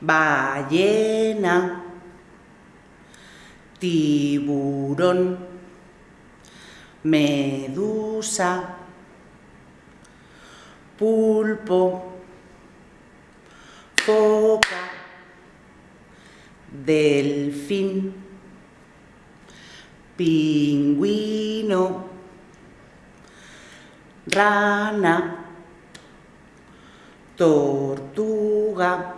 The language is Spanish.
ballena, tiburón, medusa, pulpo, foca, delfín, pingüino, rana, tortuga,